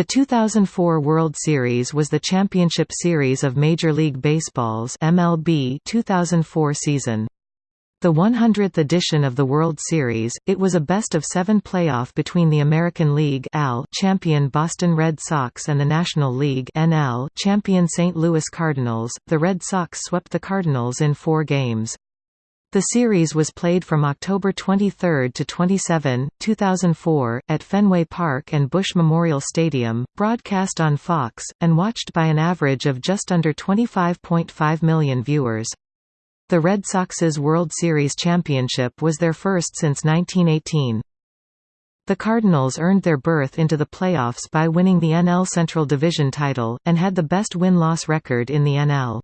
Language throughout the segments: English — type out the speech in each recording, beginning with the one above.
The 2004 World Series was the championship series of Major League Baseball's MLB 2004 season. The 100th edition of the World Series, it was a best-of-seven playoff between the American League champion Boston Red Sox and the National League champion St. Louis Cardinals. The Red Sox swept the Cardinals in four games. The series was played from October 23 to 27, 2004, at Fenway Park and Busch Memorial Stadium, broadcast on Fox, and watched by an average of just under 25.5 million viewers. The Red Sox's World Series championship was their first since 1918. The Cardinals earned their berth into the playoffs by winning the NL Central Division title, and had the best win-loss record in the NL.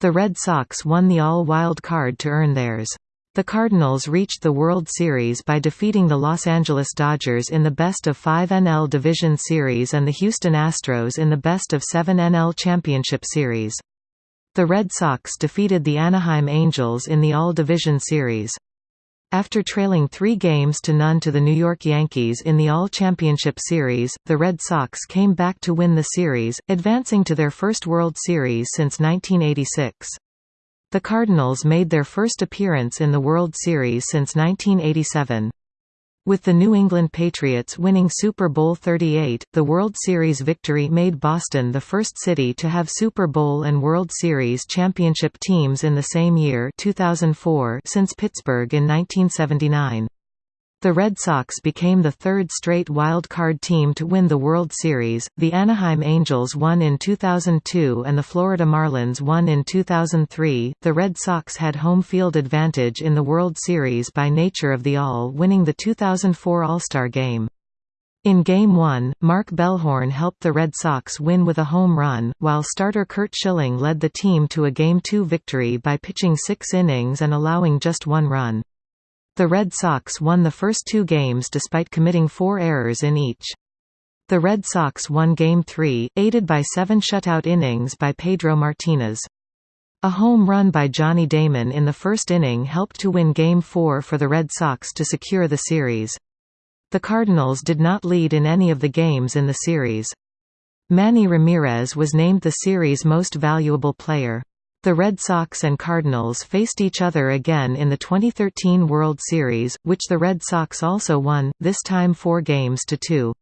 The Red Sox won the all-wild card to earn theirs. The Cardinals reached the World Series by defeating the Los Angeles Dodgers in the best-of-five NL Division Series and the Houston Astros in the best-of-seven NL Championship Series. The Red Sox defeated the Anaheim Angels in the All-Division Series. After trailing three games to none to the New York Yankees in the All-Championship Series, the Red Sox came back to win the series, advancing to their first World Series since 1986. The Cardinals made their first appearance in the World Series since 1987. With the New England Patriots winning Super Bowl 38, the World Series victory made Boston the first city to have Super Bowl and World Series championship teams in the same year 2004 since Pittsburgh in 1979. The Red Sox became the third straight wild card team to win the World Series. The Anaheim Angels won in 2002 and the Florida Marlins won in 2003. The Red Sox had home field advantage in the World Series by nature of the All winning the 2004 All-Star Game. In Game 1, Mark Bellhorn helped the Red Sox win with a home run, while starter Curt Schilling led the team to a Game 2 victory by pitching six innings and allowing just one run. The Red Sox won the first two games despite committing four errors in each. The Red Sox won Game 3, aided by seven shutout innings by Pedro Martinez. A home run by Johnny Damon in the first inning helped to win Game 4 for the Red Sox to secure the series. The Cardinals did not lead in any of the games in the series. Manny Ramirez was named the series' most valuable player. The Red Sox and Cardinals faced each other again in the 2013 World Series, which the Red Sox also won, this time four games to two.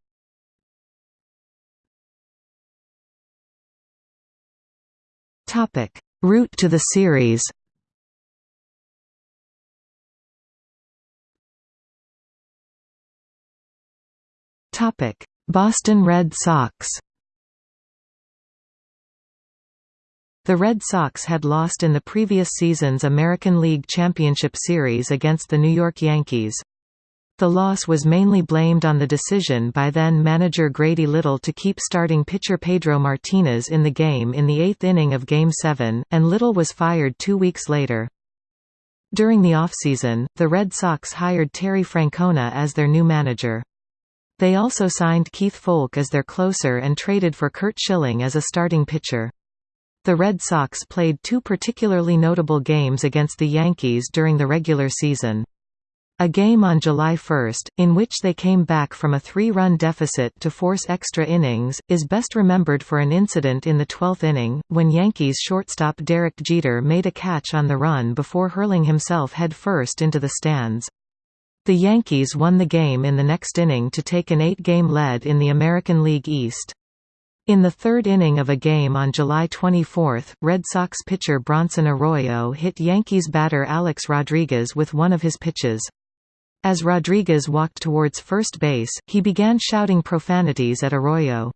Route to the series Boston Red Sox The Red Sox had lost in the previous season's American League Championship Series against the New York Yankees. The loss was mainly blamed on the decision by then-manager Grady Little to keep starting pitcher Pedro Martinez in the game in the eighth inning of Game 7, and Little was fired two weeks later. During the offseason, the Red Sox hired Terry Francona as their new manager. They also signed Keith Foulke as their closer and traded for Curt Schilling as a starting pitcher. The Red Sox played two particularly notable games against the Yankees during the regular season. A game on July 1, in which they came back from a three-run deficit to force extra innings, is best remembered for an incident in the 12th inning, when Yankees shortstop Derek Jeter made a catch on the run before hurling himself head-first into the stands. The Yankees won the game in the next inning to take an eight-game lead in the American League East. In the third inning of a game on July 24, Red Sox pitcher Bronson Arroyo hit Yankees batter Alex Rodriguez with one of his pitches. As Rodriguez walked towards first base, he began shouting profanities at Arroyo.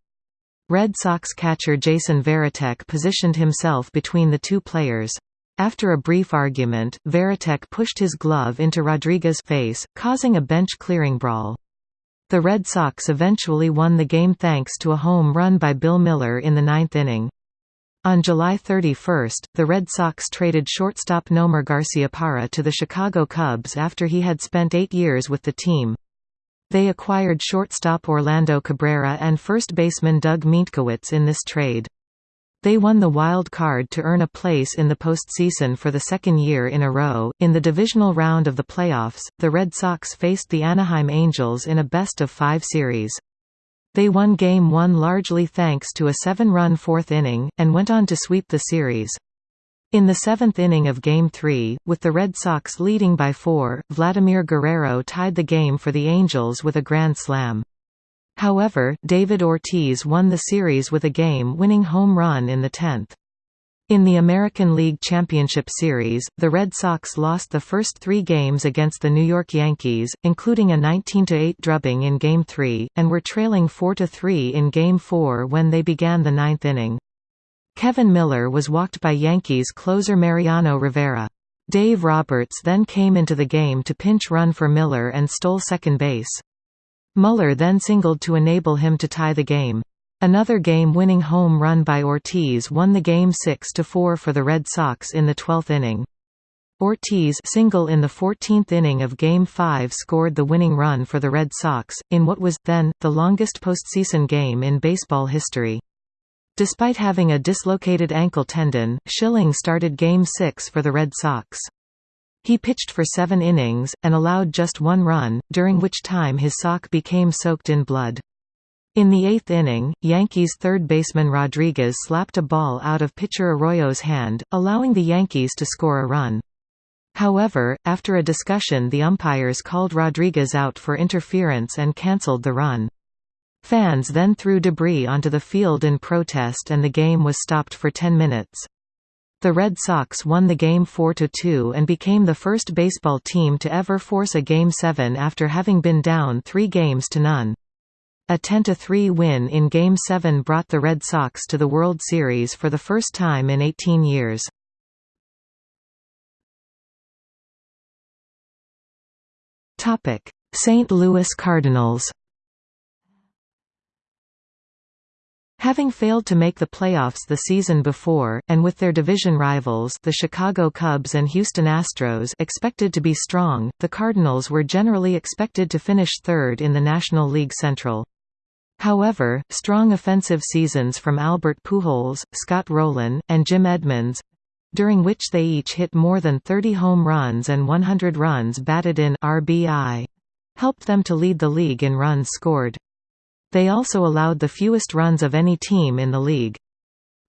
Red Sox catcher Jason Varitek positioned himself between the two players. After a brief argument, Varitek pushed his glove into Rodriguez's face, causing a bench-clearing brawl. The Red Sox eventually won the game thanks to a home run by Bill Mueller in the ninth inning. On July 31, the Red Sox traded shortstop Nomar Garciaparra to the Chicago Cubs after he had spent eight years with the team. They acquired shortstop Orlando Cabrera and first baseman Doug Mientkiewicz in this trade. They won the wild card to earn a place in the postseason for the second year in a row. In the divisional round of the playoffs, the Red Sox faced the Anaheim Angels in a best of five series. They won Game 1 largely thanks to a seven-run fourth inning, and went on to sweep the series. In the seventh inning of Game 3, with the Red Sox leading by four, Vladimir Guerrero tied the game for the Angels with a grand slam. However, David Ortiz won the series with a game-winning home run in the tenth. In the American League Championship Series, the Red Sox lost the first three games against the New York Yankees, including a 19–8 drubbing in Game 3, and were trailing 4–3 in Game 4 when they began the ninth inning. Kevin Millar was walked by Yankees closer Mariano Rivera. Dave Roberts then came into the game to pinch run for Millar and stole second base. Mueller then singled to enable him to tie the game. Another game-winning home run by Ortiz won the game 6–4 for the Red Sox in the 12th inning. Ortiz single in the 14th inning of Game 5 scored the winning run for the Red Sox, in what was, then, the longest postseason game in baseball history. Despite having a dislocated ankle tendon, Schilling started Game 6 for the Red Sox. He pitched for seven innings, and allowed just one run, during which time his sock became soaked in blood. In the eighth inning, Yankees third baseman Rodriguez slapped a ball out of pitcher Arroyo's hand, allowing the Yankees to score a run. However, after a discussion the umpires called Rodriguez out for interference and cancelled the run. Fans then threw debris onto the field in protest and the game was stopped for 10 minutes. The Red Sox won the game 4–2 and became the first baseball team to ever force a Game 7 after having been down three games to none. A 10–3 win in Game 7 brought the Red Sox to the World Series for the first time in 18 years. St. Louis Cardinals Having failed to make the playoffs the season before, and with their division rivals the Chicago Cubs and Houston Astros expected to be strong, the Cardinals were generally expected to finish third in the National League Central. However, strong offensive seasons from Albert Pujols, Scott Rolen, and Jim Edmonds—during which they each hit more than 30 home runs and 100 runs batted in RBI—helped them to lead the league in runs scored. They also allowed the fewest runs of any team in the league.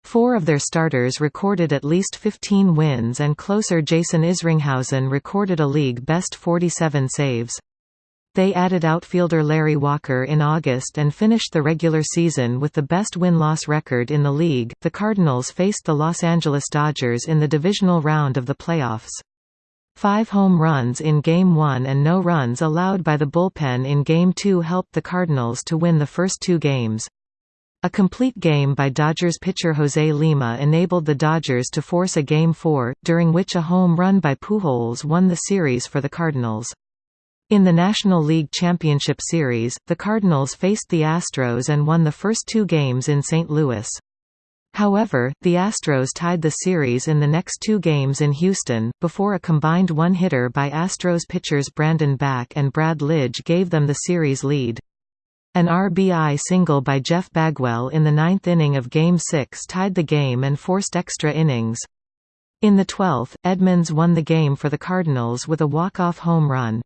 Four of their starters recorded at least 15 wins and closer Jason Isringhausen recorded a league-best 47 saves. They added outfielder Larry Walker in August and finished the regular season with the best win-loss record in the league. The Cardinals faced the Los Angeles Dodgers in the divisional round of the playoffs. Five home runs in Game 1 and no runs allowed by the bullpen in Game 2 helped the Cardinals to win the first two games. A complete game by Dodgers pitcher Jose Lima enabled the Dodgers to force a Game 4, during which a home run by Pujols won the series for the Cardinals. In the National League Championship Series, the Cardinals faced the Astros and won the first two games in St. Louis. However, the Astros tied the series in the next two games in Houston, before a combined one-hitter by Astros pitchers Brandon Backe and Brad Lidge gave them the series lead. An RBI single by Jeff Bagwell in the ninth inning of Game 6 tied the game and forced extra innings. In the 12th, Edmonds won the game for the Cardinals with a walk-off home run.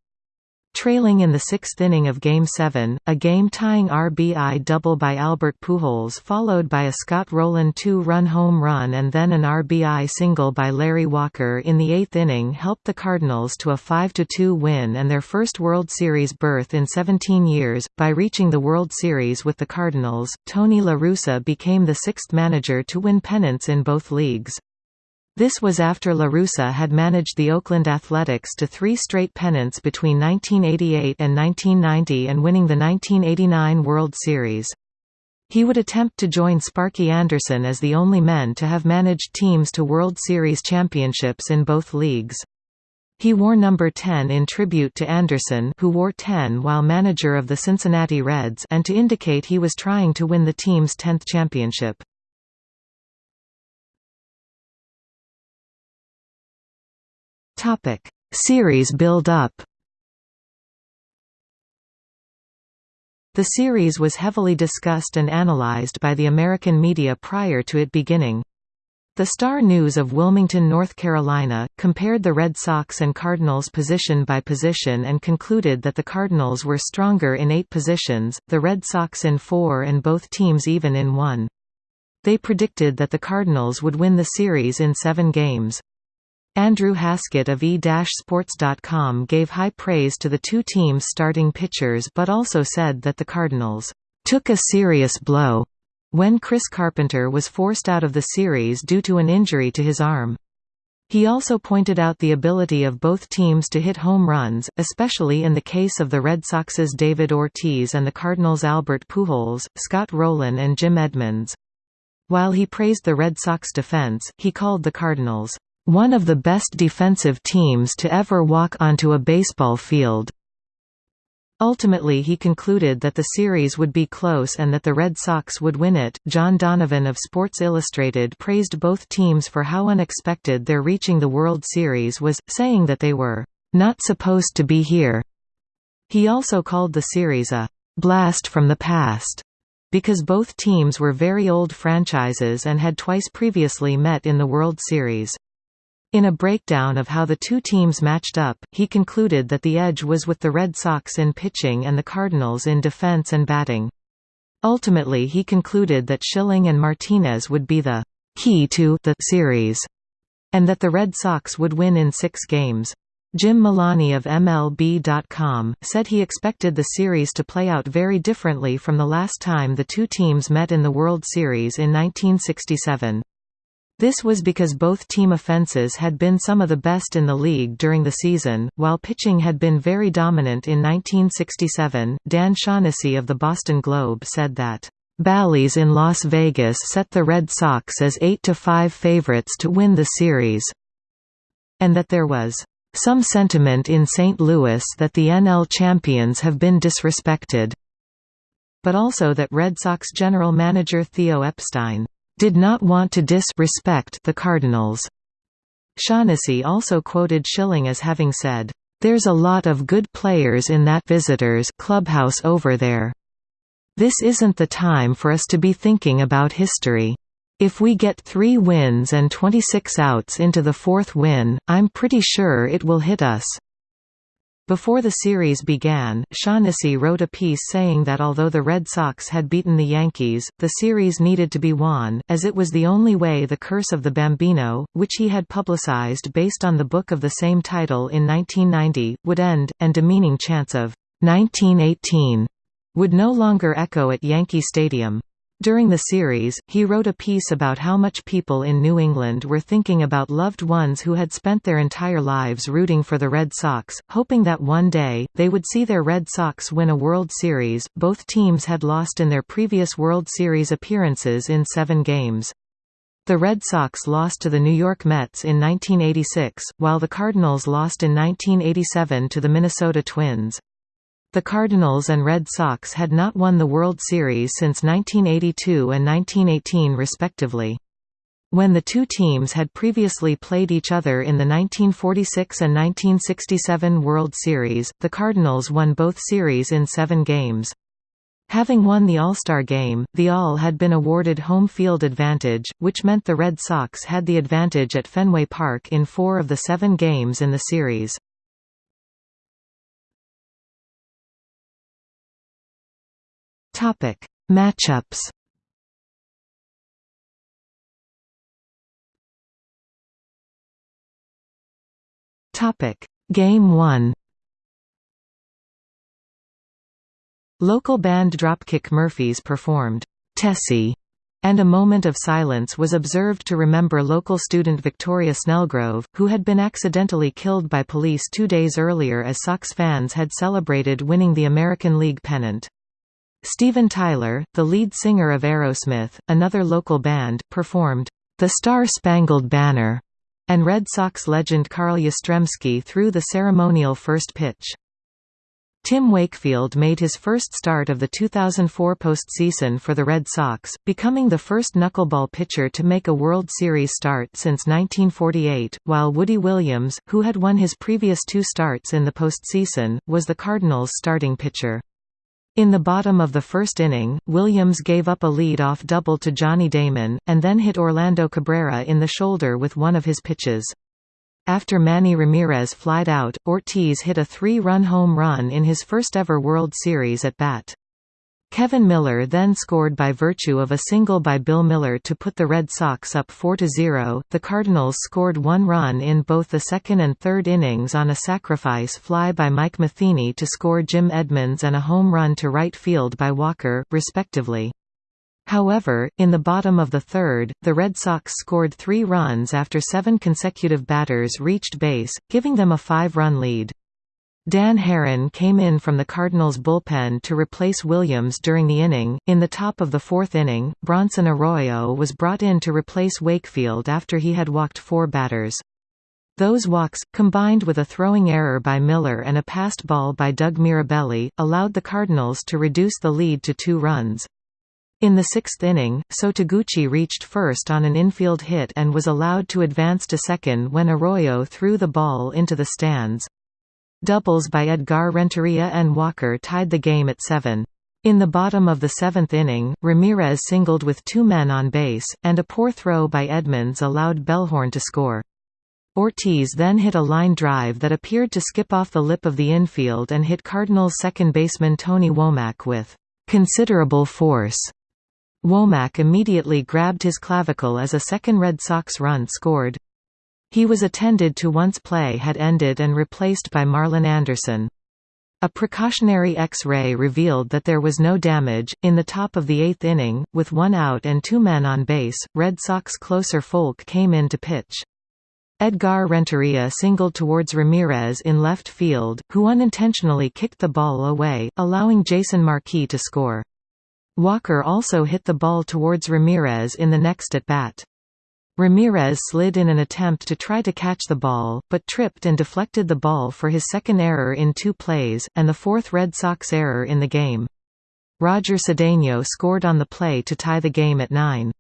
Trailing in the sixth inning of Game 7, a game-tying RBI double by Albert Pujols followed by a Scott Rolen two-run home run and then an RBI single by Larry Walker in the eighth inning helped the Cardinals to a 5–2 win and their first World Series berth in 17 years. By reaching the World Series with the Cardinals, Tony La Russa became the sixth manager to win pennants in both leagues. This was after La Russa had managed the Oakland Athletics to three straight pennants between 1988 and 1990 and winning the 1989 World Series. He would attempt to join Sparky Anderson as the only men to have managed teams to World Series championships in both leagues. He wore number 10 in tribute to Anderson who wore 10 while manager of the Cincinnati Reds and to indicate he was trying to win the team's 10th championship. Topic: Series build-up. The series was heavily discussed and analyzed by the American media prior to it beginning. The Star News of Wilmington, North Carolina, compared the Red Sox and Cardinals position by position and concluded that the Cardinals were stronger in eight positions, the Red Sox in four and both teams even in one. They predicted that the Cardinals would win the series in seven games. Andrew Haskett of e-sports.com gave high praise to the two teams' starting pitchers but also said that the Cardinals took a serious blow when Chris Carpenter was forced out of the series due to an injury to his arm. He also pointed out the ability of both teams to hit home runs, especially in the case of the Red Sox's David Ortiz and the Cardinals' Albert Pujols, Scott Rolen and Jim Edmonds. While he praised the Red Sox defense, he called the Cardinals, "...one of the best defensive teams to ever walk onto a baseball field." Ultimately, he concluded that the series would be close and that the Red Sox would win it. John Donovan of Sports Illustrated praised both teams for how unexpected their reaching the World Series was, saying that they were not supposed to be here. He also called the series a blast from the past because both teams were very old franchises and had twice previously met in the World Series. In a breakdown of how the two teams matched up, he concluded that the edge was with the Red Sox in pitching and the Cardinals in defense and batting. Ultimately he concluded that Schilling and Martinez would be the key to the series, and that the Red Sox would win in six games. Jim Molony of MLB.com, said he expected the series to play out very differently from the last time the two teams met in the World Series in 1967. This was because both team offenses had been some of the best in the league during the season, while pitching had been very dominant in 1967. Dan Shaughnessy of the Boston Globe said that, Bally's in Las Vegas set the Red Sox as 8–5 favorites to win the series, and that there was some sentiment in St. Louis that the NL champions have been disrespected, but also that Red Sox general manager Theo Epstein did not want to dis-respect the Cardinals. Shaughnessy also quoted Schilling as having said, "...there's a lot of good players in that visitors clubhouse over there. This isn't the time for us to be thinking about history. If we get three wins and 26 outs into the fourth win, I'm pretty sure it will hit us." Before the series began, Shaughnessy wrote a piece saying that although the Red Sox had beaten the Yankees, the series needed to be won, as it was the only way the Curse of the Bambino, which he had publicized based on the book of the same title in 1990, would end, and demeaning chants of 1918 would no longer echo at Yankee Stadium. During the series, he wrote a piece about how much people in New England were thinking about loved ones who had spent their entire lives rooting for the Red Sox, hoping that one day, they would see their Red Sox win a World Series. Both teams had lost in their previous World Series appearances in seven games. The Red Sox lost to the New York Mets in 1986, while the Cardinals lost in 1987 to the Minnesota Twins. The Cardinals and Red Sox had not won the World Series since 1982 and 1918 respectively. When the two teams had previously played each other in the 1946 and 1967 World Series, the Cardinals won both series in seven games. Having won the All-Star Game, the All had been awarded home field advantage, which meant the Red Sox had the advantage at Fenway Park in four of the seven games in the series. Topic: Matchups. Topic: Game 1. Local band Dropkick Murphys performed Tessie, and a moment of silence was observed to remember local student Victoria Snellgrove, who had been accidentally killed by police two days earlier as Sox fans had celebrated winning the American League pennant. Steven Tyler, the lead singer of Aerosmith, another local band, performed, "'The Star-Spangled Banner' and Red Sox legend Carl Yastrzemski threw the ceremonial first pitch. Tim Wakefield made his first start of the 2004 postseason for the Red Sox, becoming the first knuckleball pitcher to make a World Series start since 1948, while Woody Williams, who had won his previous two starts in the postseason, was the Cardinals' starting pitcher. In the bottom of the first inning, Williams gave up a lead-off double to Johnny Damon, and then hit Orlando Cabrera in the shoulder with one of his pitches. After Manny Ramirez flied out, Ortiz hit a three-run home run in his first-ever World Series at bat. Kevin Millar then scored by virtue of a single by Bill Mueller to put the Red Sox up 4–0. The Cardinals scored one run in both the second and third innings on a sacrifice fly by Mike Matheny to score Jim Edmonds and a home run to right field by Walker, respectively. However, in the bottom of the third, the Red Sox scored three runs after seven consecutive batters reached base, giving them a five-run lead. Dan Haren came in from the Cardinals' bullpen to replace Williams during the inning. In the top of the fourth inning, Bronson Arroyo was brought in to replace Wakefield after he had walked four batters. Those walks, combined with a throwing error by Miller and a passed ball by Doug Mirabelli, allowed the Cardinals to reduce the lead to two runs. In the sixth inning, Sho Taguchi reached first on an infield hit and was allowed to advance to second when Arroyo threw the ball into the stands. Doubles by Edgar Renteria and Walker tied the game at seven. In the bottom of the seventh inning, Ramirez singled with two men on base, and a poor throw by Edmonds allowed Bellhorn to score. Ortiz then hit a line drive that appeared to skip off the lip of the infield and hit Cardinals second baseman Tony Womack with considerable force. Womack immediately grabbed his clavicle as a second Red Sox run scored. He was attended to once play had ended and replaced by Marlon Anderson. A precautionary X-ray revealed that there was no damage. In the top of the eighth inning, with one out and two men on base, Red Sox closer Foulke came in to pitch. Edgar Renteria singled towards Ramirez in left field, who unintentionally kicked the ball away, allowing Jason Marquis to score. Walker also hit the ball towards Ramirez in the next at-bat. Ramirez slid in an attempt to try to catch the ball, but tripped and deflected the ball for his second error in two plays, and the fourth Red Sox error in the game. Roger Cedeno scored on the play to tie the game at 9.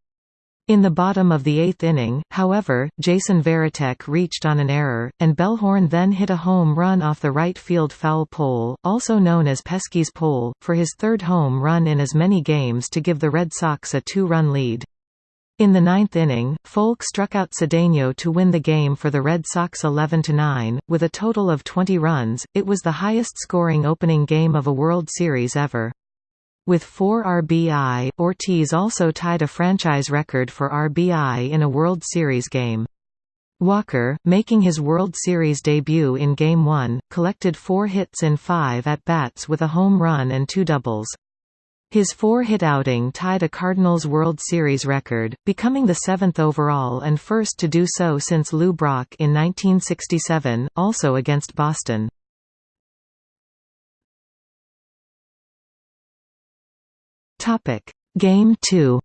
In the bottom of the eighth inning, however, Jason Varitek reached on an error, and Bellhorn then hit a home run off the right field foul pole, also known as Pesky's pole, for his third home run in as many games to give the Red Sox a two-run lead. In the ninth inning, Foulke struck out Cedeno to win the game for the Red Sox 11–9, with a total of 20 runs, it was the highest-scoring opening game of a World Series ever. With 4 RBI, Ortiz also tied a franchise record for RBI in a World Series game. Walker, making his World Series debut in Game 1, collected four hits in five at-bats with a home run and two doubles. His four-hit outing tied a Cardinals World Series record, becoming the seventh overall and first to do so since Lou Brock in 1967, also against Boston. Topic: Game 2.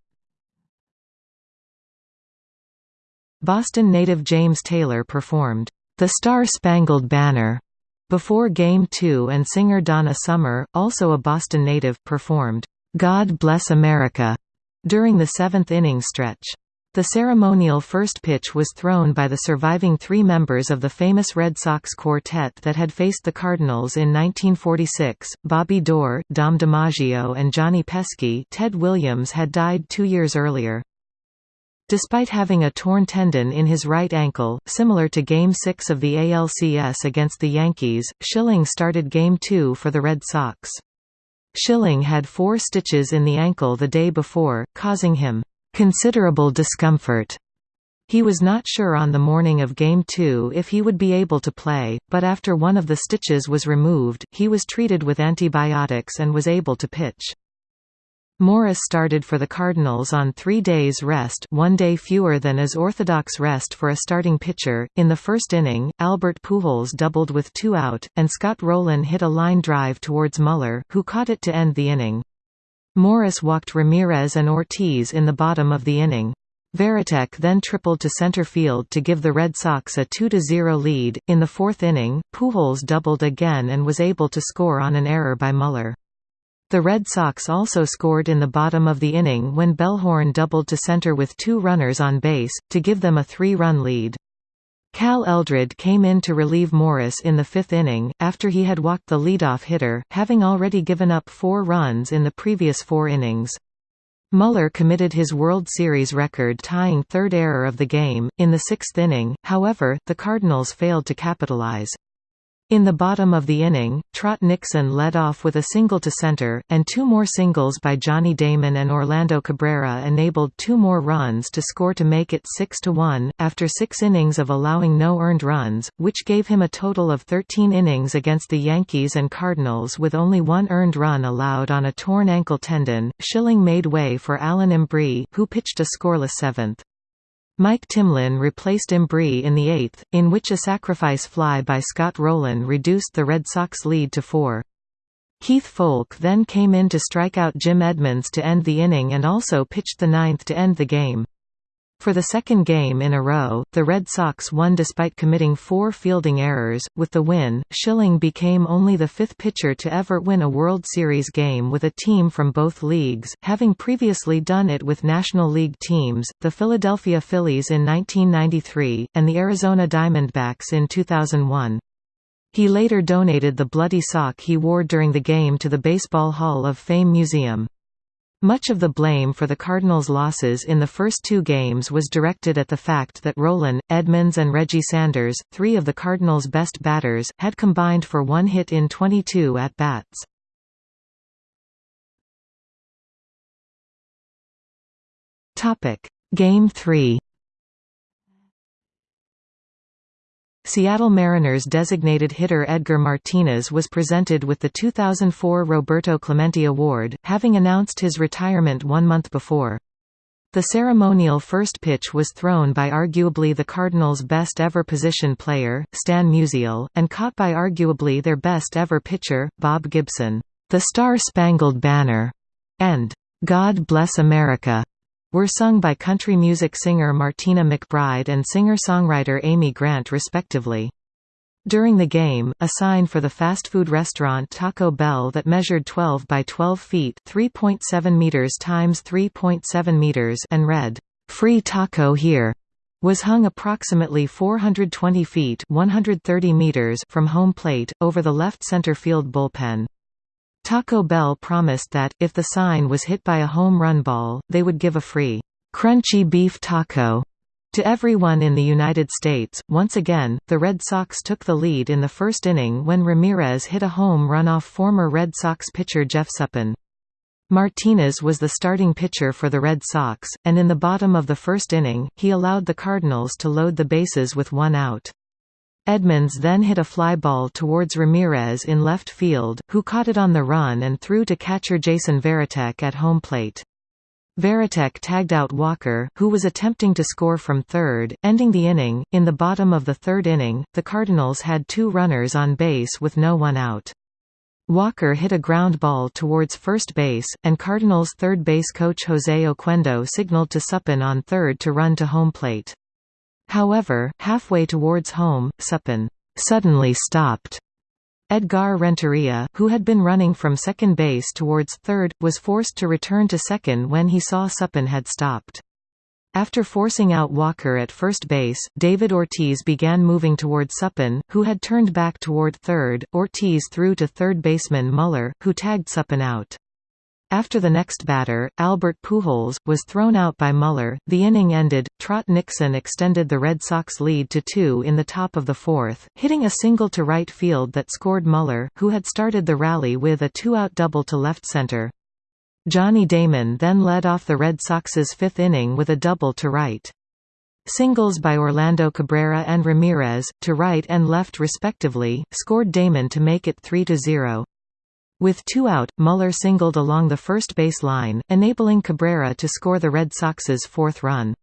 Boston native James Taylor performed The Star-Spangled Banner before Game 2 and singer Donna Summer, also a Boston native, performed God Bless America during the seventh inning stretch. The ceremonial first pitch was thrown by the surviving three members of the famous Red Sox quartet that had faced the Cardinals in 1946, Bobby Doerr, Dom DiMaggio and Johnny Pesky Ted Williams had died two years earlier. Despite having a torn tendon in his right ankle, similar to Game 6 of the ALCS against the Yankees, Schilling started Game 2 for the Red Sox. Schilling had four stitches in the ankle the day before, causing him considerable discomfort. He was not sure on the morning of Game 2 if he would be able to play, but after one of the stitches was removed, he was treated with antibiotics and was able to pitch. Morris started for the Cardinals on three days rest one day fewer than as orthodox rest for a starting pitcher. In the first inning, Albert Pujols doubled with two out, and Scott Rolen hit a line drive towards Mueller, who caught it to end the inning. Morris walked Ramirez and Ortiz in the bottom of the inning. Varitek then tripled to center field to give the Red Sox a 2–0 lead. In the fourth inning, Pujols doubled again and was able to score on an error by Mueller. The Red Sox also scored in the bottom of the inning when Bellhorn doubled to center with two runners on base, to give them a three-run lead. Cal Eldred came in to relieve Morris in the fifth inning, after he had walked the leadoff hitter, having already given up four runs in the previous four innings. Mueller committed his World Series record-tying third error of the game, in the sixth inning, however, the Cardinals failed to capitalize. In the bottom of the inning, Trot Nixon led off with a single to center, and two more singles by Johnny Damon and Orlando Cabrera enabled two more runs to score to make it 6–1, after six innings of allowing no earned runs, which gave him a total of 13 innings against the Yankees and Cardinals with only one earned run allowed on a torn ankle tendon. Schilling made way for Alan Embree, who pitched a scoreless seventh. Mike Timlin replaced Embree in the eighth, in which a sacrifice fly by Scott Rolen reduced the Red Sox lead to four. Keith Foulke then came in to strike out Jim Edmonds to end the inning and also pitched the ninth to end the game. For the second game in a row, the Red Sox won despite committing four fielding errors. With the win, Schilling became only the fifth pitcher to ever win a World Series game with a team from both leagues, having previously done it with National League teams, the Philadelphia Phillies in 1993, and the Arizona Diamondbacks in 2001. He later donated the bloody sock he wore during the game to the Baseball Hall of Fame Museum. Much of the blame for the Cardinals' losses in the first two games was directed at the fact that Rolen, Edmonds and Reggie Sanders, three of the Cardinals' best batters, had combined for one hit in 22 at-bats. Game 3 Seattle Mariners designated hitter Edgar Martinez was presented with the 2004 Roberto Clemente Award, having announced his retirement one month before. The ceremonial first pitch was thrown by arguably the Cardinals' best ever position player, Stan Musial, and caught by arguably their best ever pitcher, Bob Gibson. The Star-Spangled Banner and God Bless America were sung by country music singer Martina McBride and singer-songwriter Amy Grant respectively. During the game, a sign for the fast food restaurant Taco Bell that measured 12 by 12 feet (3.7 meters times 3.7 meters) and read, "Free taco here." was hung approximately 420 feet 130 meters from home plate, over the left center field bullpen. Taco Bell promised that, if the sign was hit by a home run ball, they would give a free, crunchy beef taco to everyone in the United States. Once again, the Red Sox took the lead in the first inning when Ramirez hit a home run off former Red Sox pitcher Jeff Suppan. Martinez was the starting pitcher for the Red Sox, and in the bottom of the first inning, he allowed the Cardinals to load the bases with one out. Edmonds then hit a fly ball towards Ramirez in left field, who caught it on the run and threw to catcher Jason Varitek at home plate. Varitek tagged out Walker, who was attempting to score from third, ending the inning. In the bottom of the third inning, the Cardinals had two runners on base with no one out. Walker hit a ground ball towards first base, and Cardinals third base coach Jose Oquendo signaled to Suppan on third to run to home plate. However, halfway towards home, Suppan suddenly stopped. Edgar Renteria, who had been running from second base towards third, was forced to return to second when he saw Suppan had stopped. After forcing out Walker at first base, David Ortiz began moving toward Suppan, who had turned back toward third. Ortiz threw to third baseman Mueller, who tagged Suppan out. After the next batter, Albert Pujols, was thrown out by Mueller, the inning ended. Trot Nixon extended the Red Sox lead to two in the top of the fourth, hitting a single to right field that scored Mueller, who had started the rally with a two-out double to left center. Johnny Damon then led off the Red Sox's fifth inning with a double to right. Singles by Orlando Cabrera and Ramirez, to right and left respectively, scored Damon to make it 3–0. With two out, Mueller singled along the first base line, enabling Cabrera to score the Red Sox's fourth run.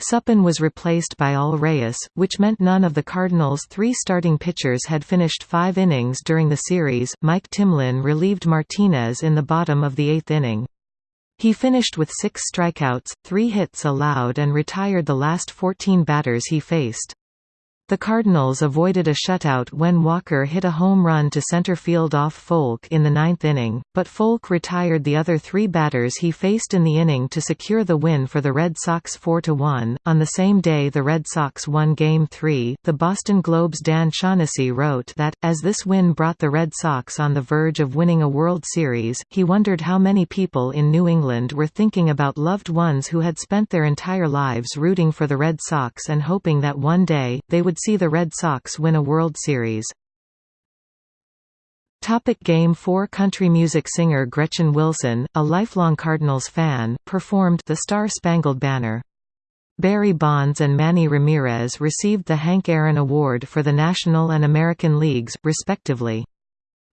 Suppan was replaced by Al Reyes, which meant none of the Cardinals' three starting pitchers had finished five innings during the series. Mike Timlin relieved Martinez in the bottom of the eighth inning. He finished with six strikeouts, three hits allowed and retired the last 14 batters he faced. The Cardinals avoided a shutout when Walker hit a home run to center field off Foulke in the ninth inning, but Foulke retired the other three batters he faced in the inning to secure the win for the Red Sox 4–1. On the same day the Red Sox won Game 3, the Boston Globe's Dan Shaughnessy wrote that, as this win brought the Red Sox on the verge of winning a World Series, he wondered how many people in New England were thinking about loved ones who had spent their entire lives rooting for the Red Sox and hoping that one day, they would see the Red Sox win a World Series. Topic Game 4 Country music singer Gretchen Wilson, a lifelong Cardinals fan, performed The Star-Spangled Banner. Barry Bonds and Manny Ramirez received the Hank Aaron Award for the National and American Leagues, respectively.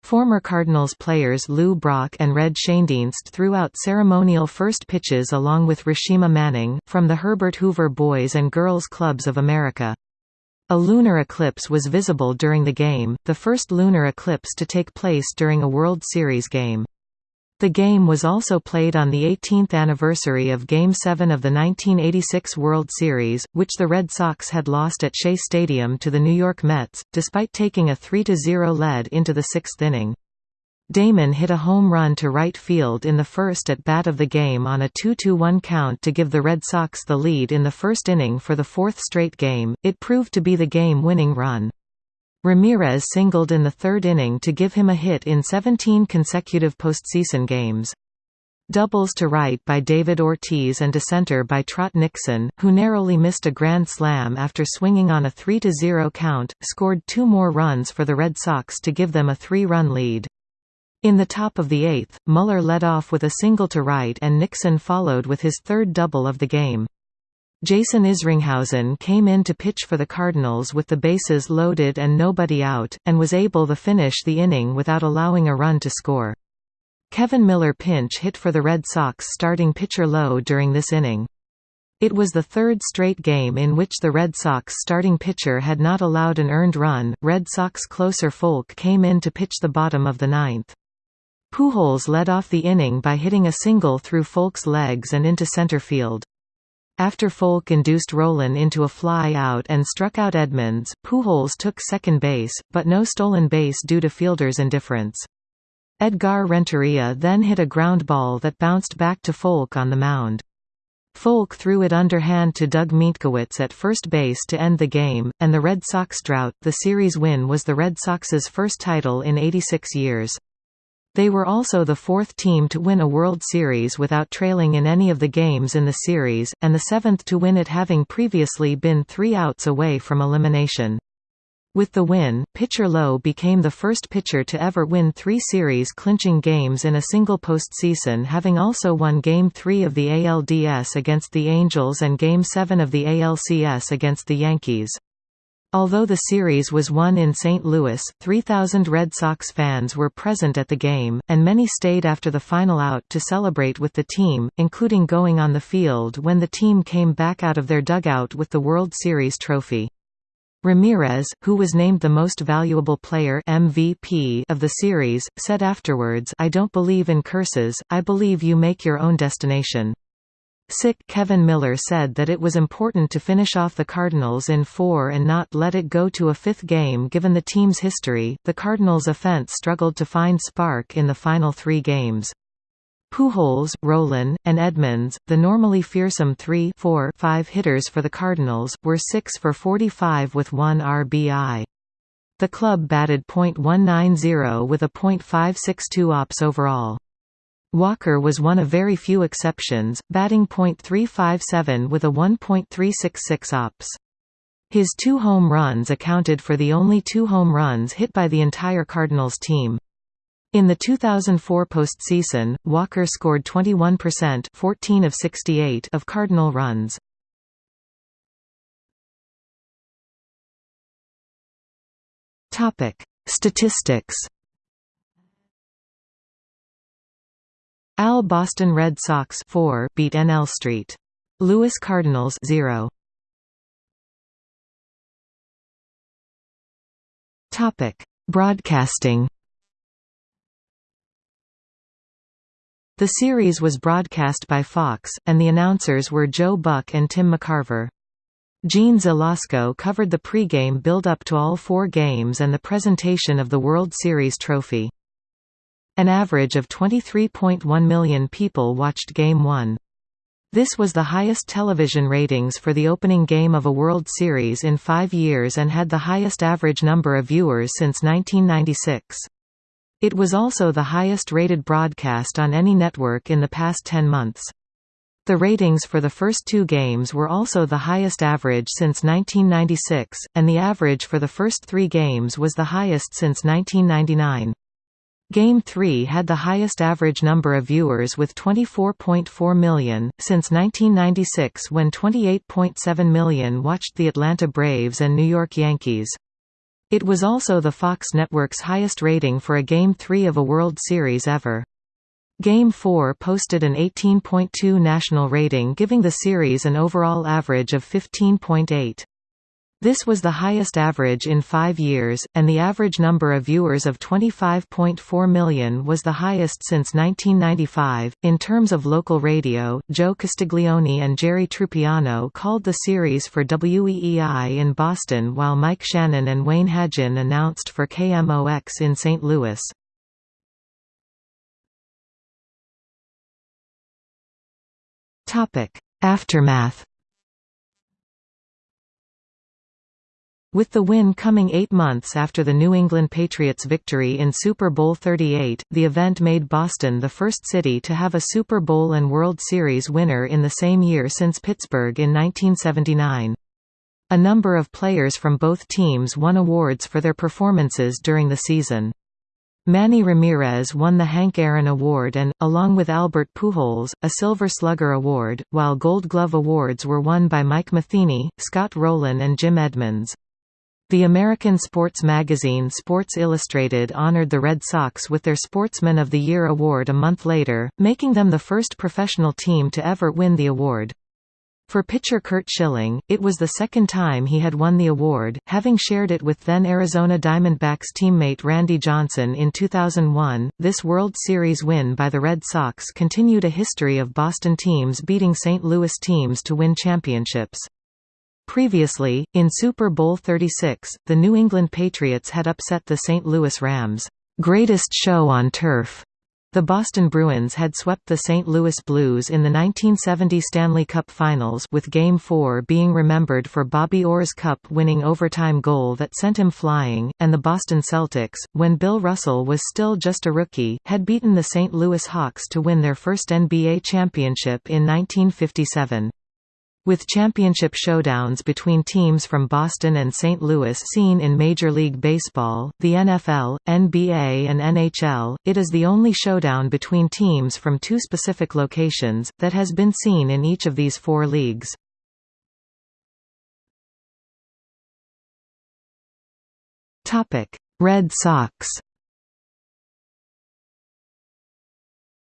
Former Cardinals players Lou Brock and Red Schoendienst threw out ceremonial first pitches along with Rashima Manning, from the Herbert Hoover Boys and Girls Clubs of America. A lunar eclipse was visible during the game, the first lunar eclipse to take place during a World Series game. The game was also played on the 18th anniversary of Game 7 of the 1986 World Series, which the Red Sox had lost at Shea Stadium to the New York Mets, despite taking a 3–0 lead into the sixth inning. Damon hit a home run to right field in the first at-bat of the game on a 2–1 count to give the Red Sox the lead in the first inning for the fourth straight game, it proved to be the game-winning run. Ramirez singled in the third inning to give him a hit in 17 consecutive postseason games. Doubles to right by David Ortiz and to center by Trot Nixon, who narrowly missed a grand slam after swinging on a 3–0 count, scored two more runs for the Red Sox to give them a three-run lead. In the top of the eighth, Mueller led off with a single to right and Nixon followed with his third double of the game. Jason Isringhausen came in to pitch for the Cardinals with the bases loaded and nobody out, and was able to finish the inning without allowing a run to score. Kevin Millar pinch hit for the Red Sox starting pitcher Lowe during this inning. It was the third straight game in which the Red Sox starting pitcher had not allowed an earned run. Red Sox closer Foulke came in to pitch the bottom of the ninth. Pujols led off the inning by hitting a single through Foulke's legs and into center field. After Foulke induced Rolen into a fly-out and struck out Edmonds, Pujols took second base, but no stolen base due to fielders' indifference. Edgar Renteria then hit a ground ball that bounced back to Foulke on the mound. Foulke threw it underhand to Doug Mientkiewicz at first base to end the game, and the Red Sox drought. The series win was the Red Sox's first title in 86 years. They were also the fourth team to win a World Series without trailing in any of the games in the series, and the seventh to win it having previously been three outs away from elimination. With the win, pitcher Lowe became the first pitcher to ever win three series-clinching games in a single postseason having also won Game 3 of the ALDS against the Angels and Game 7 of the ALCS against the Yankees. Although the series was won in St. Louis, 3,000 Red Sox fans were present at the game, and many stayed after the final out to celebrate with the team, including going on the field when the team came back out of their dugout with the World Series trophy. Ramirez, who was named the most valuable player MVP of the series, said afterwards I don't believe in curses, I believe you make your own destination. Sick Kevin Millar said that it was important to finish off the Cardinals in four and not let it go to a fifth game given the team's history. The Cardinals' offense struggled to find spark in the final three games. Pujols, Rolen, and Edmonds, the normally fearsome 3 4 5 hitters for the Cardinals, were 6 for 45 with 1 RBI. The club batted .190 with a .562 ops overall. Walker was one of very few exceptions, batting .357 with a 1.366 ops. His two home runs accounted for the only two home runs hit by the entire Cardinals team. In the 2004 postseason, Walker scored 21% 14 of, 68 of Cardinal runs. Statistics Al Boston Red Sox 4 beat NL Street. Louis Cardinals 0. Topic: Broadcasting. The series was broadcast by Fox, and the announcers were Joe Buck and Tim McCarver. Jeanne Zelasko covered the pre-game build-up to all four games and the presentation of the World Series trophy. An average of 23.1 million people watched Game 1. This was the highest television ratings for the opening game of a World Series in five years and had the highest average number of viewers since 1996. It was also the highest rated broadcast on any network in the past 10 months. The ratings for the first two games were also the highest average since 1996, and the average for the first three games was the highest since 1999. Game 3 had the highest average number of viewers with 24.4 million, since 1996 when 28.7 million watched the Atlanta Braves and New York Yankees. It was also the Fox network's highest rating for a Game 3 of a World Series ever. Game 4 posted an 18.2 national rating giving the series an overall average of 15.8. This was the highest average in five years, and the average number of viewers of 25.4 million was the highest since 1995. In terms of local radio, Joe Castiglione and Jerry Trupiano called the series for WEEI in Boston while Mike Shannon and Wayne Hagin announced for KMOX in St. Louis. Aftermath With the win coming eight months after the New England Patriots' victory in Super Bowl 38, the event made Boston the first city to have a Super Bowl and World Series winner in the same year since Pittsburgh in 1979. A number of players from both teams won awards for their performances during the season. Manny Ramirez won the Hank Aaron Award and, along with Albert Pujols, a Silver Slugger Award, while Gold Glove Awards were won by Mike Matheny, Scott Rolen and Jim Edmonds. The American sports magazine Sports Illustrated honored the Red Sox with their Sportsman of the Year award a month later, making them the first professional team to ever win the award. For pitcher Curt Schilling, it was the second time he had won the award, having shared it with then Arizona Diamondbacks teammate Randy Johnson in 2001. This World Series win by the Red Sox continued a history of Boston teams beating St. Louis teams to win championships. Previously, in Super Bowl 36, the New England Patriots had upset the St. Louis Rams' greatest show on turf. The Boston Bruins had swept the St. Louis Blues in the 1970 Stanley Cup Finals with Game 4 being remembered for Bobby Orr's cup-winning overtime goal that sent him flying, and the Boston Celtics, when Bill Russell was still just a rookie, had beaten the St. Louis Hawks to win their first NBA championship in 1957. With championship showdowns between teams from Boston and St. Louis seen in Major League Baseball, the NFL, NBA and NHL, it is the only showdown between teams from two specific locations, that has been seen in each of these four leagues. Red Sox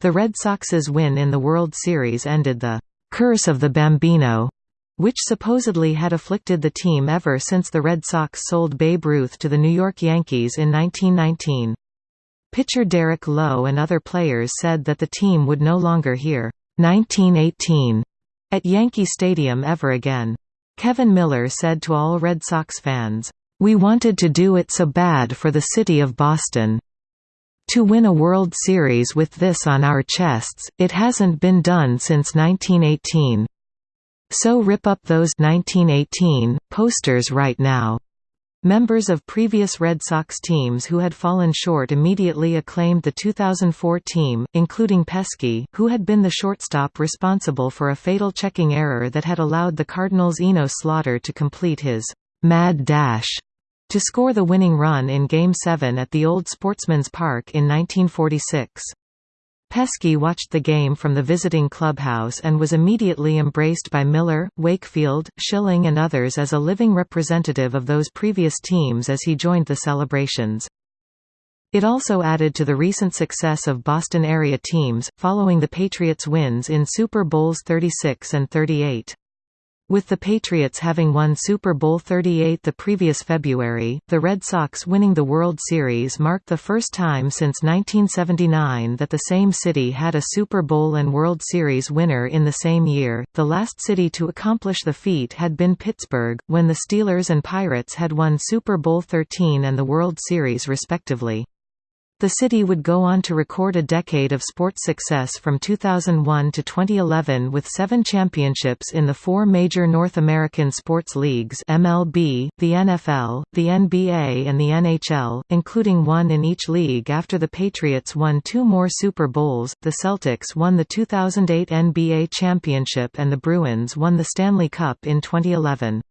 The Red Sox's win in the World Series ended the curse of the Bambino, which supposedly had afflicted the team ever since the Red Sox sold Babe Ruth to the New York Yankees in 1919. Pitcher Derek Lowe and other players said that the team would no longer hear 1918 at Yankee Stadium ever again. Kevin Millar said to all Red Sox fans, "We wanted to do it so bad for the city of Boston. To win a World Series with this on our chests, it hasn't been done since 1918. So rip up those 1918 posters right now. Members of previous Red Sox teams who had fallen short immediately acclaimed the 2004 team, including Pesky, who had been the shortstop responsible for a fatal checking error that had allowed the Cardinals' Enos Slaughter to complete his «mad dash» to score the winning run in Game 7 at the Old Sportsman's Park in 1946. Pesky watched the game from the visiting clubhouse and was immediately embraced by Millar, Wakefield, Schilling and others as a living representative of those previous teams as he joined the celebrations. It also added to the recent success of Boston area teams, following the Patriots' wins in Super Bowls 36 and 38. With the Patriots having won Super Bowl 38 the previous February, the Red Sox winning the World Series marked the first time since 1979 that the same city had a Super Bowl and World Series winner in the same year. The last city to accomplish the feat had been Pittsburgh, when the Steelers and Pirates had won Super Bowl 13 and the World Series respectively. The city would go on to record a decade of sports success from 2001 to 2011 with seven championships in the four major North American sports leagues MLB, the NFL, the NBA and the NHL, including one in each league after the Patriots won two more Super Bowls, the Celtics won the 2008 NBA championship and the Bruins won the Stanley Cup in 2011.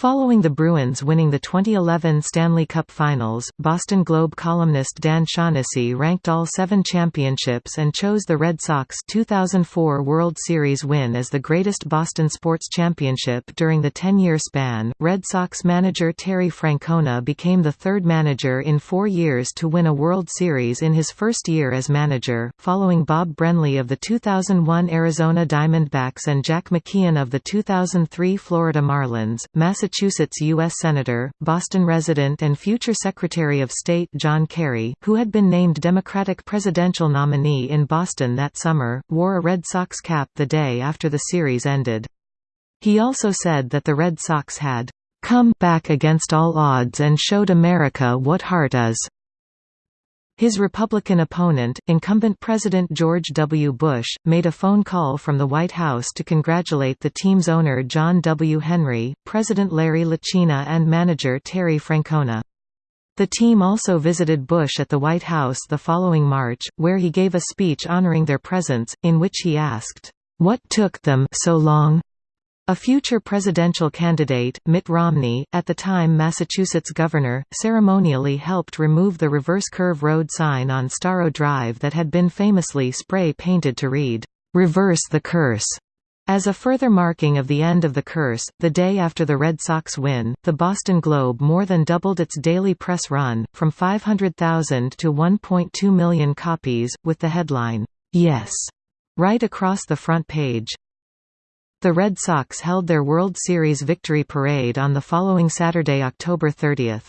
Following the Bruins winning the 2011 Stanley Cup Finals, Boston Globe columnist Dan Shaughnessy ranked all seven championships and chose the Red Sox 2004 World Series win as the greatest Boston sports championship during the 10-year span. Red Sox manager Terry Francona became the third manager in four years to win a World Series in his first year as manager, following Bob Brenly of the 2001 Arizona Diamondbacks and Jack McKeon of the 2003 Florida Marlins. Massachusetts U.S. Senator, Boston resident and future Secretary of State John Kerry, who had been named Democratic presidential nominee in Boston that summer, wore a Red Sox cap the day after the series ended. He also said that the Red Sox had come back against all odds and showed America what heart is. His Republican opponent, incumbent President George W. Bush, made a phone call from the White House to congratulate the team's owner John W. Henry, President Larry Lucchino and manager Terry Francona. The team also visited Bush at the White House the following March, where he gave a speech honoring their presence, in which he asked, "'What took them so long?' A future presidential candidate, Mitt Romney, at the time Massachusetts governor, ceremonially helped remove the reverse curve road sign on Storrow Drive that had been famously spray-painted to read, "'Reverse the Curse'. As a further marking of the end of the curse, the day after the Red Sox win, the Boston Globe more than doubled its daily press run, from 500,000 to 1.2 million copies, with the headline, "'Yes' right across the front page. The Red Sox held their World Series victory parade on the following Saturday October 30.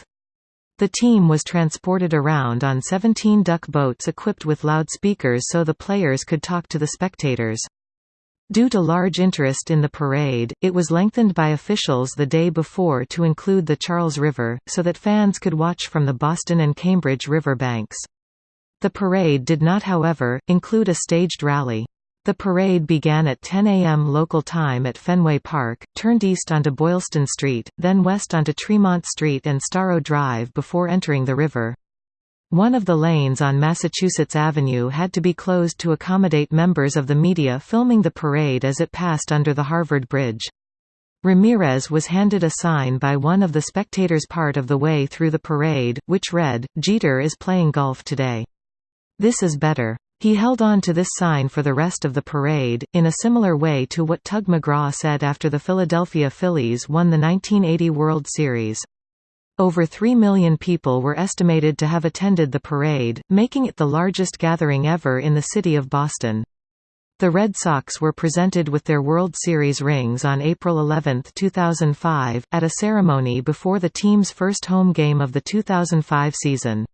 The team was transported around on 17 duck boats equipped with loudspeakers so the players could talk to the spectators. Due to large interest in the parade, it was lengthened by officials the day before to include the Charles River, so that fans could watch from the Boston and Cambridge river banks. The parade did not however, include a staged rally. The parade began at 10 a.m. local time at Fenway Park, turned east onto Boylston Street, then west onto Tremont Street and Storrow Drive before entering the river. One of the lanes on Massachusetts Avenue had to be closed to accommodate members of the media filming the parade as it passed under the Harvard Bridge. Ramirez was handed a sign by one of the spectators part of the way through the parade, which read, Jeter is playing golf today. This is better. He held on to this sign for the rest of the parade, in a similar way to what Tug McGraw said after the Philadelphia Phillies won the 1980 World Series. Over 3 million people were estimated to have attended the parade, making it the largest gathering ever in the city of Boston. The Red Sox were presented with their World Series rings on April 11, 2005, at a ceremony before the team's first home game of the 2005 season.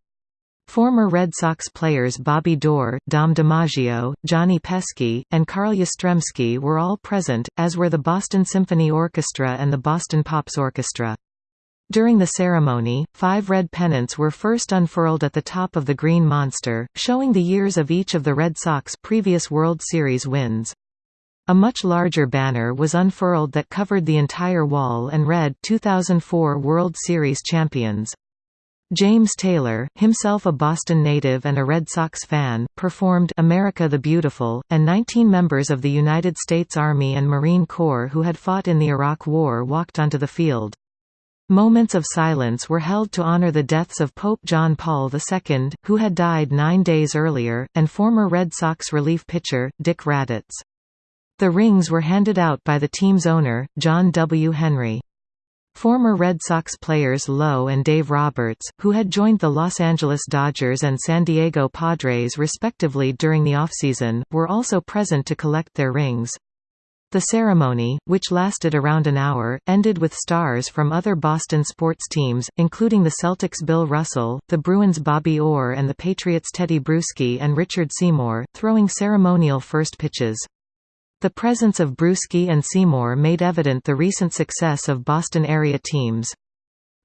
Former Red Sox players Bobby Doerr, Dom DiMaggio, Johnny Pesky, and Carl Yastrzemski were all present, as were the Boston Symphony Orchestra and the Boston Pops Orchestra. During the ceremony, five red pennants were first unfurled at the top of the Green Monster, showing the years of each of the Red Sox previous World Series wins. A much larger banner was unfurled that covered the entire wall and read 2004 World Series Champions. James Taylor, himself a Boston native and a Red Sox fan, performed America the Beautiful, and 19 members of the United States Army and Marine Corps who had fought in the Iraq War walked onto the field. Moments of silence were held to honor the deaths of Pope John Paul II, who had died nine days earlier, and former Red Sox relief pitcher, Dick Radatz. The rings were handed out by the team's owner, John W. Henry. Former Red Sox players Lowe and Dave Roberts, who had joined the Los Angeles Dodgers and San Diego Padres respectively during the offseason, were also present to collect their rings. The ceremony, which lasted around an hour, ended with stars from other Boston sports teams, including the Celtics' Bill Russell, the Bruins' Bobby Orr and the Patriots' Tedy Bruschi and Richard Seymour, throwing ceremonial first pitches. The presence of Bruschi and Seymour made evident the recent success of Boston-area teams.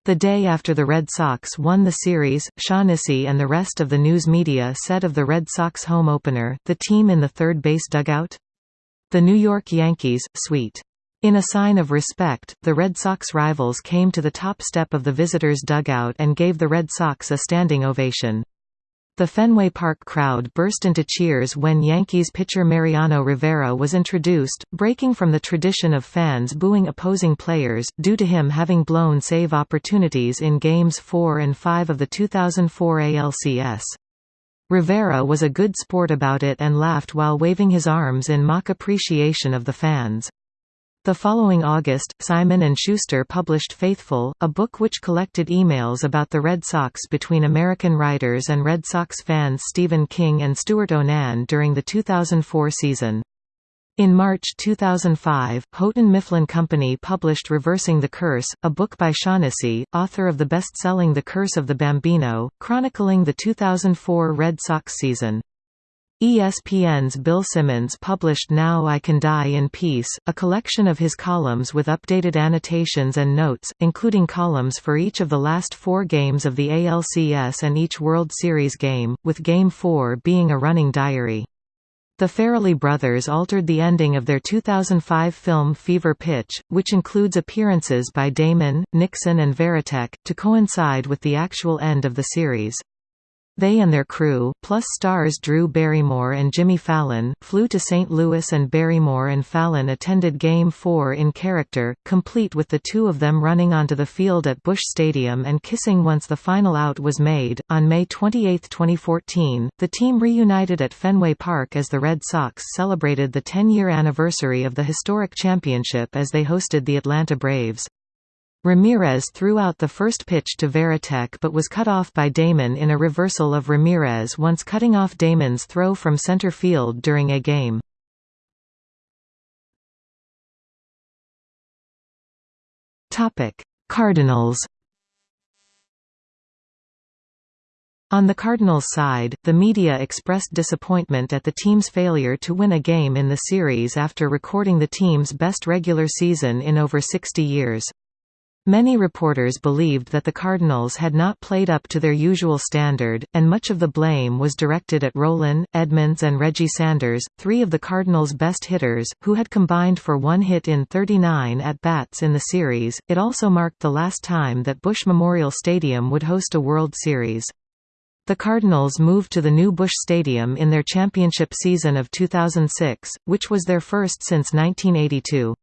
The day after the Red Sox won the series, Shaughnessy and the rest of the news media said of the Red Sox home opener, the team in the third base dugout? The New York Yankees, sweet. In a sign of respect, the Red Sox rivals came to the top step of the visitors' dugout and gave the Red Sox a standing ovation. The Fenway Park crowd burst into cheers when Yankees pitcher Mariano Rivera was introduced, breaking from the tradition of fans booing opposing players, due to him having blown save opportunities in Games 4 and 5 of the 2004 ALCS. Rivera was a good sport about it and laughed while waving his arms in mock appreciation of the fans. The following August, Simon & Schuster published Faithful, a book which collected emails about the Red Sox between American writers and Red Sox fans Stephen King and Stewart O'Nan during the 2004 season. In March 2005, Houghton Mifflin Company published Reversing the Curse, a book by Shaughnessy, author of the best-selling The Curse of the Bambino, chronicling the 2004 Red Sox season. ESPN's Bill Simmons published Now I Can Die in Peace, a collection of his columns with updated annotations and notes, including columns for each of the last four games of the ALCS and each World Series game, with Game 4 being a running diary. The Farrelly brothers altered the ending of their 2005 film Fever Pitch, which includes appearances by Damon, Nixon and Varitek, to coincide with the actual end of the series. They and their crew, plus stars Drew Barrymore and Jimmy Fallon, flew to St. Louis and Barrymore and Fallon attended Game 4 in character, complete with the two of them running onto the field at Busch Stadium and kissing once the final out was made. On May 28, 2014, the team reunited at Fenway Park as the Red Sox celebrated the 10-year anniversary of the historic championship as they hosted the Atlanta Braves. Ramirez threw out the first pitch to Varitek but was cut off by Damon in a reversal of Ramirez once cutting off Damon's throw from center field during a game. Cardinals On the Cardinals' side, the media expressed disappointment at the team's failure to win a game in the series after recording the team's best regular season in over 60 years. Many reporters believed that the Cardinals had not played up to their usual standard, and much of the blame was directed at Rolen, Edmonds and Reggie Sanders, three of the Cardinals' best hitters, who had combined for one hit in 39 at-bats in the series. It also marked the last time that Busch Memorial Stadium would host a World Series. The Cardinals moved to the new Busch Stadium in their championship season of 2006, which was their first since 1982.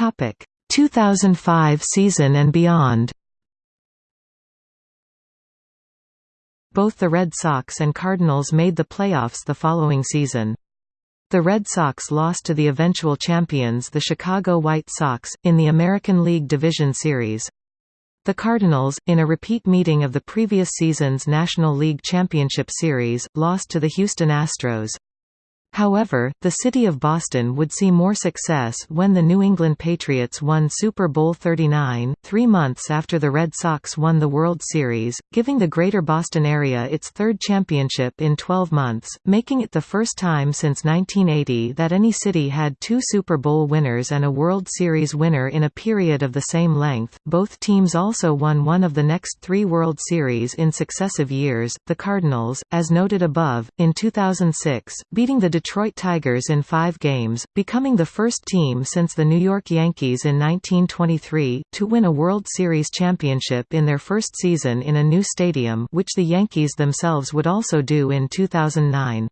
Topic 2005 season and beyond. Both the Red Sox and Cardinals made the playoffs the following season. The Red Sox lost to the eventual champions the Chicago White Sox, in the American League Division Series. The Cardinals, in a repeat meeting of the previous season's National League Championship Series, lost to the Houston Astros. However, the city of Boston would see more success when the New England Patriots won Super Bowl 39, three months after the Red Sox won the World Series, giving the Greater Boston area its third championship in 12 months, making it the first time since 1980 that any city had two Super Bowl winners and a World Series winner in a period of the same length. Both teams also won one of the next three World Series in successive years, the Cardinals, as noted above, in 2006, beating the Detroit Tigers in five games, becoming the first team since the New York Yankees in 1923, to win a World Series championship in their first season in a new stadium which the Yankees themselves would also do in 2009.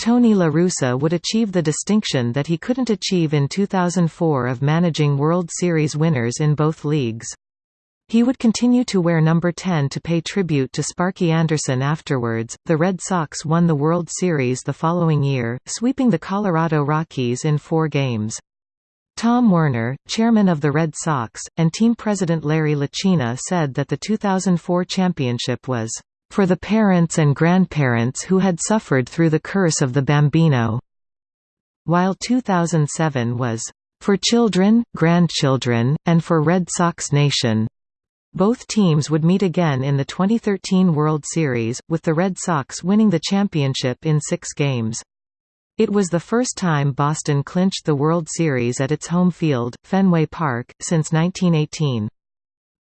Tony La Russa would achieve the distinction that he couldn't achieve in 2004 of managing World Series winners in both leagues. He would continue to wear number 10 to pay tribute to Sparky Anderson afterwards. The Red Sox won the World Series the following year, sweeping the Colorado Rockies in four games. Tom Werner, chairman of the Red Sox, and team president Larry Lucchino said that the 2004 championship was for the parents and grandparents who had suffered through the curse of the Bambino, while 2007 was for children, grandchildren, and for Red Sox Nation. Both teams would meet again in the 2013 World Series, with the Red Sox winning the championship in six games. It was the first time Boston clinched the World Series at its home field, Fenway Park, since 1918.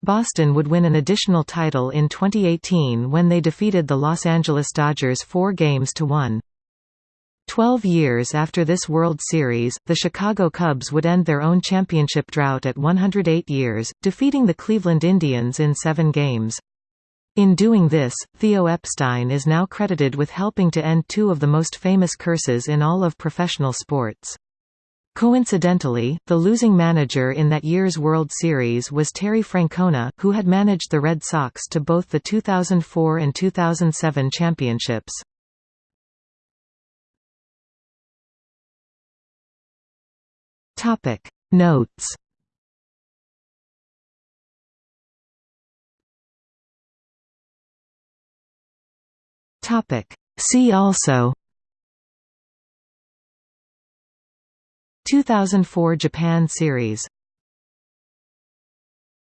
Boston would win an additional title in 2018 when they defeated the Los Angeles Dodgers four games to one. Twelve years after this World Series, the Chicago Cubs would end their own championship drought at 108 years, defeating the Cleveland Indians in seven games. In doing this, Theo Epstein is now credited with helping to end two of the most famous curses in all of professional sports. Coincidentally, the losing manager in that year's World Series was Terry Francona, who had managed the Red Sox to both the 2004 and 2007 championships. Notes. Topic. See also. 2004 Japan Series